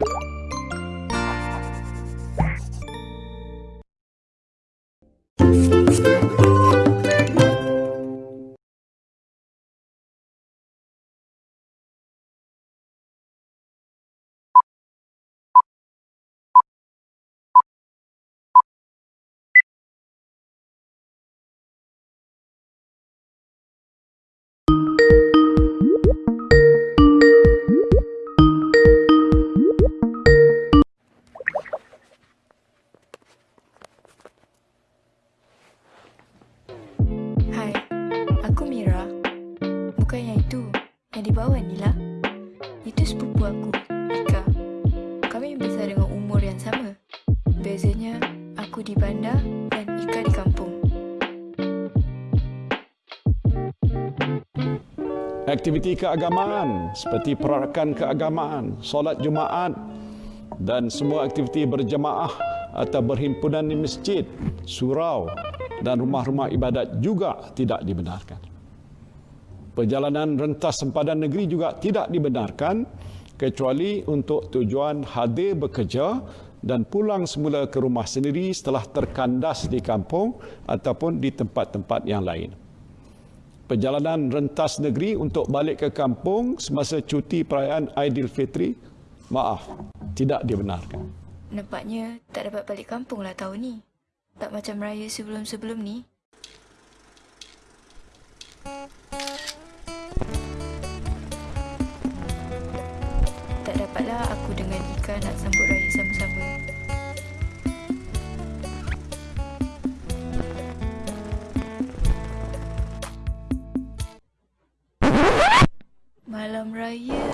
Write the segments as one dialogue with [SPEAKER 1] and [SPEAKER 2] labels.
[SPEAKER 1] you bawah ni lah. Itu sepupu aku, Ika. Kami besar dengan umur yang sama. Bezanya, aku di bandar dan Ika di kampung.
[SPEAKER 2] Aktiviti keagamaan seperti perarakan keagamaan, solat Jumaat dan semua aktiviti berjemaah atau berhimpunan di masjid, surau dan rumah-rumah ibadat juga tidak dibenarkan. Perjalanan rentas sempadan negeri juga tidak dibenarkan kecuali untuk tujuan hadir bekerja dan pulang semula ke rumah sendiri setelah terkandas di kampung ataupun di tempat-tempat yang lain perjalanan rentas negeri untuk balik ke kampung semasa cuti perayaan Aidilfitri, maaf, tidak dibenarkan.
[SPEAKER 1] Nampaknya tak dapat balik kampung lah tahun ni. Tak macam raya sebelum-sebelum ni. Ika nak sambut raya sama-sama. Malam raya.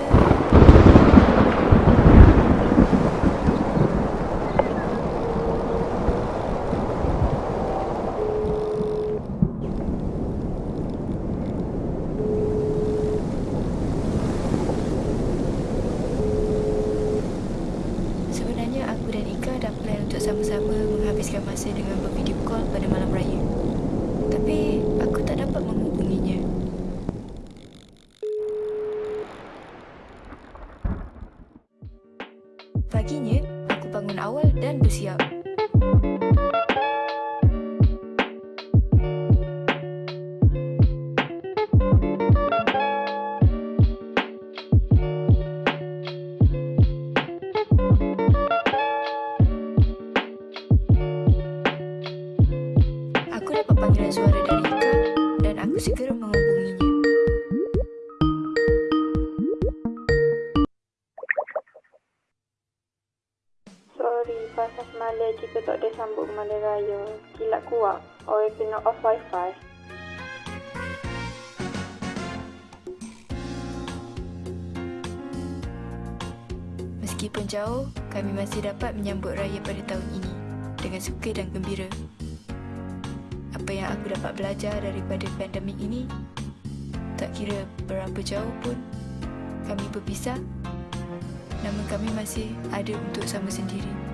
[SPEAKER 1] Sebenarnya aku dan Ika dah plan untuk sama-sama menghabiskan masa dengan bervideo call pada malam raya. Tapi aku tak dapat menghubunginya. Paginya, aku bangun awal dan bersiap. Panggilan suara dari Ika dan aku segera menghubunginya.
[SPEAKER 3] Sorry, pasal semalam kita tak ada sambung Malam Raya. Kilat kuat. Orang kena off wifi.
[SPEAKER 1] Meskipun jauh, kami masih dapat menyambut raya pada tahun ini dengan suka dan gembira. Apa yang aku dapat belajar daripada pandemik ini, tak kira berapa jauh pun kami berpisah, namun kami masih ada untuk sama sendiri.